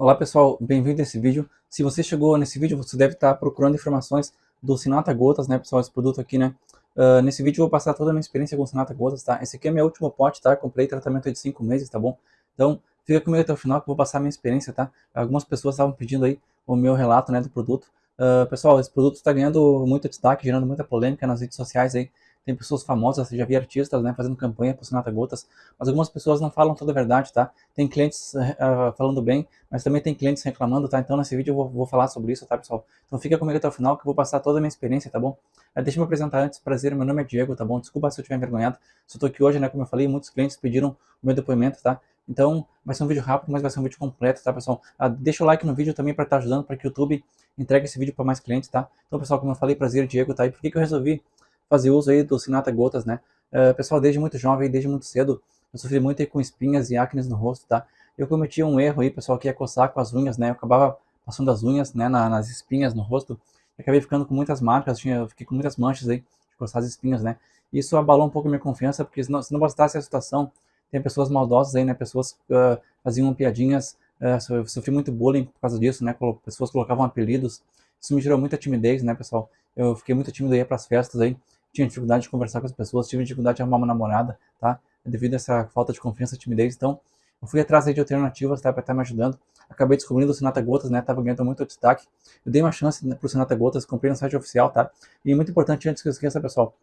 Olá pessoal, bem-vindo a esse vídeo. Se você chegou nesse vídeo, você deve estar procurando informações do Sinata Gotas, né pessoal, esse produto aqui, né. Uh, nesse vídeo eu vou passar toda a minha experiência com o Sinata Gotas, tá? Esse aqui é meu último pote, tá? Comprei tratamento de 5 meses, tá bom? Então, fica comigo até o final que eu vou passar a minha experiência, tá? Algumas pessoas estavam pedindo aí o meu relato, né, do produto. Uh, pessoal, esse produto está ganhando muito destaque, gerando muita polêmica nas redes sociais aí tem pessoas famosas, já vi artistas né, fazendo campanha por Sinata Gotas, mas algumas pessoas não falam toda a verdade, tá? Tem clientes uh, falando bem, mas também tem clientes reclamando, tá? Então nesse vídeo eu vou, vou, falar sobre isso, tá pessoal? Então fica comigo até o final que eu vou passar toda a minha experiência, tá bom? Uh, deixa eu me apresentar antes, prazer, meu nome é Diego, tá bom? Desculpa se eu estiver envergonhado, só tô aqui hoje, né, como eu falei, muitos clientes pediram o meu depoimento, tá? Então, vai ser um vídeo rápido, mas vai ser um vídeo completo, tá, pessoal? Ah, deixa o like no vídeo também para estar tá ajudando, para que o YouTube entregue esse vídeo para mais clientes, tá? Então, pessoal, como eu falei, prazer, Diego, tá? E por que, que eu resolvi fazer uso aí do Sinata Gotas, né? Uh, pessoal, desde muito jovem, desde muito cedo, eu sofri muito aí com espinhas e acnes no rosto, tá? Eu cometi um erro aí, pessoal, que é coçar com as unhas, né? Eu acabava passando as unhas, né, na, nas espinhas no rosto, e acabei ficando com muitas marcas, tinha, fiquei com muitas manchas aí, de coçar as espinhas, né? Isso abalou um pouco a minha confiança, porque se não, se não bastasse a situação, tem pessoas maldosas aí, né? Pessoas uh, faziam piadinhas, uh, sofri muito bullying por causa disso, né? Pessoas colocavam apelidos, isso me gerou muita timidez, né, pessoal? Eu fiquei muito tímido aí para as festas aí, tinha dificuldade de conversar com as pessoas, tive dificuldade de arrumar uma namorada, tá? Devido a essa falta de confiança timidez. Então, eu fui atrás de alternativas, tá? Para estar me ajudando. Acabei descobrindo o Sinata Gotas, né? Tava ganhando muito destaque. Eu dei uma chance né, pro Sinata Gotas, comprei no site oficial, tá? E muito importante, antes que eu esqueça, pessoal,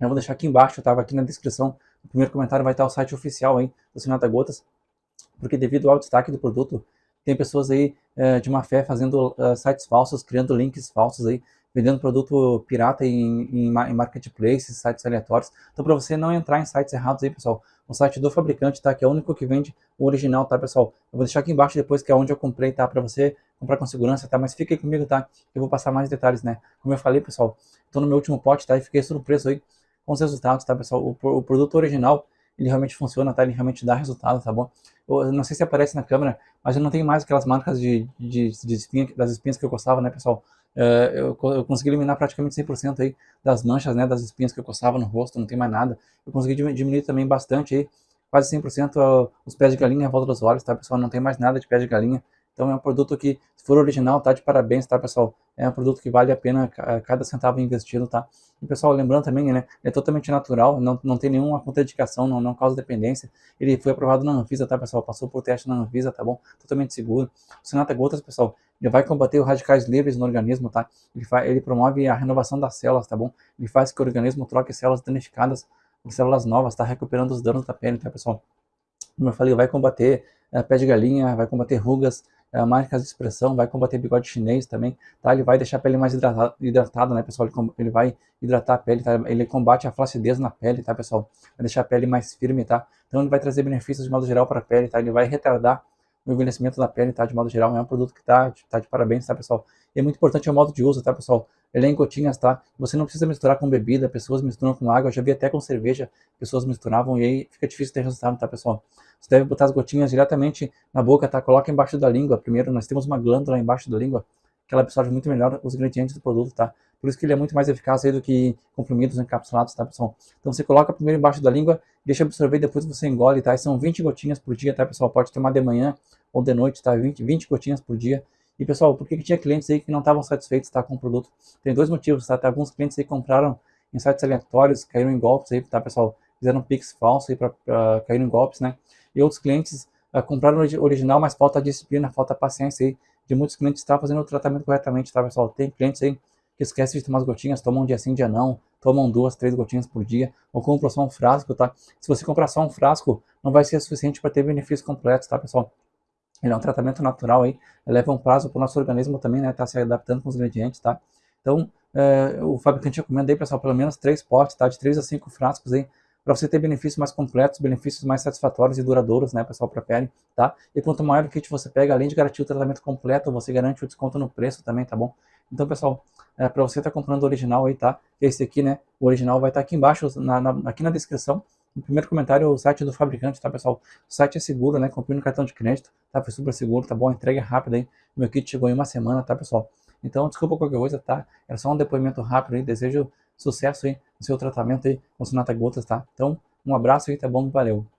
eu vou deixar aqui embaixo, tava aqui na descrição, no primeiro comentário vai estar o site oficial aí do Sinata Gotas, porque devido ao destaque do produto, tem pessoas aí é, de má fé fazendo uh, sites falsos, criando links falsos aí, vendendo produto pirata em, em, marketplaces, sites aleatórios. Então, para você não entrar em sites errados aí, pessoal, o site do fabricante, tá? Que é o único que vende o original, tá, pessoal? Eu vou deixar aqui embaixo depois, que é onde eu comprei, tá? Para você comprar com segurança, tá? Mas fique comigo, tá? Eu vou passar mais detalhes, né? Como eu falei, pessoal, tô no meu último pote, tá? E fiquei surpreso aí com os resultados, tá, pessoal? O, o produto original, ele realmente funciona, tá? Ele realmente dá resultado, tá bom? Eu não sei se aparece na câmera, mas eu não tenho mais aquelas marcas de, de, de espinha, das espinhas que eu gostava, né, pessoal? Uh, eu, eu, consegui eliminar praticamente 100% aí das manchas, né, das espinhas que eu coçava no rosto, não tem mais nada. Eu consegui diminuir também bastante aí, quase 100% os pés de galinha à volta dos olhos, tá, pessoal? Não tem mais nada de pés de galinha. Então é um produto que, se for original, tá de parabéns, tá, pessoal? É um produto que vale a pena cada centavo investido, tá? E, pessoal, lembrando também, né, é totalmente natural, não, não tem nenhuma contraindicação, não, não causa dependência. Ele foi aprovado na Anvisa, tá, pessoal? Passou por teste na Anvisa, tá bom? Totalmente seguro. O Sinata Gotas, pessoal, ele vai combater os radicais livres no organismo, tá? Ele, faz, ele promove a renovação das células, tá bom? Ele faz que o organismo troque células danificadas por células novas, tá? Recuperando os danos da pele, tá, pessoal? Como eu falei, vai combater é, pé de galinha, vai combater rugas, é, marcas de expressão, vai combater bigode chinês também, tá? Ele vai deixar a pele mais hidratada, hidratada né, pessoal? Ele, ele, vai hidratar a pele, tá? Ele combate a flacidez na pele, tá, pessoal? Vai deixar a pele mais firme, tá? Então ele vai trazer benefícios de modo geral para a pele, tá? Ele vai retardar o envelhecimento da pele, tá? De modo geral, é um produto que tá, tá de parabéns, tá, pessoal? E é muito importante o modo de uso, tá, pessoal? Ele é em gotinhas, tá? Você não precisa misturar com bebida, pessoas misturam com água, eu já vi até com cerveja, pessoas misturavam e aí fica difícil ter resultado, tá, pessoal? Você deve botar as gotinhas diretamente na boca, tá? Coloca embaixo da língua. Primeiro, nós temos uma glândula embaixo da língua que ela absorve muito melhor os ingredientes do produto, tá? Por isso que ele é muito mais eficaz aí do que comprimidos encapsulados, tá, pessoal? Então você coloca primeiro embaixo da língua, deixa absorver, depois você engole, tá? E são 20 gotinhas por dia, tá, pessoal? Pode tomar de manhã ou de noite, tá? 20, 20 gotinhas por dia. E, pessoal, por que, que tinha clientes aí que não estavam satisfeitos tá, com o produto? Tem dois motivos, tá? Tem alguns clientes aí que compraram em sites aleatórios, caíram em golpes aí, tá, pessoal? Fizeram pix falso aí para cair em golpes, né? E outros clientes uh, compraram original, mas falta disciplina, falta paciência aí de muitos clientes estar fazendo o tratamento corretamente, tá, pessoal? Tem clientes aí que esquecem de tomar as gotinhas, tomam um dia sim, dia não, tomam duas, três gotinhas por dia, ou compram só um frasco, tá? Se você comprar só um frasco, não vai ser suficiente para ter benefícios completos, tá, pessoal? Ele é um tratamento natural aí, leva um prazo para o nosso organismo também, né, tá se adaptando com os ingredientes, tá? Então, é, o fabricante recomenda aí, pessoal, pelo menos três potes, tá? De três a cinco frascos aí, para você ter benefícios mais completos, benefícios mais satisfatórios e duradouros, né, pessoal, para a pele, tá? E quanto maior o kit você pega, além de garantir o tratamento completo, você garante o desconto no preço também, tá bom? Então, pessoal, é, para você estar tá comprando o original aí, tá? Esse aqui, né, o original vai estar tá aqui embaixo, na, na, aqui na descrição, no primeiro comentário, o site do fabricante, tá, pessoal? O site é seguro, né? Comprei no cartão de crédito, tá? Foi super seguro, tá bom? Entrega é rápida aí. Meu kit chegou em uma semana, tá, pessoal? Então, desculpa qualquer coisa, tá? Era só um depoimento rápido aí. Desejo sucesso aí no seu tratamento aí com Sonata Gotas, tá? Então, um abraço aí, tá bom? Valeu!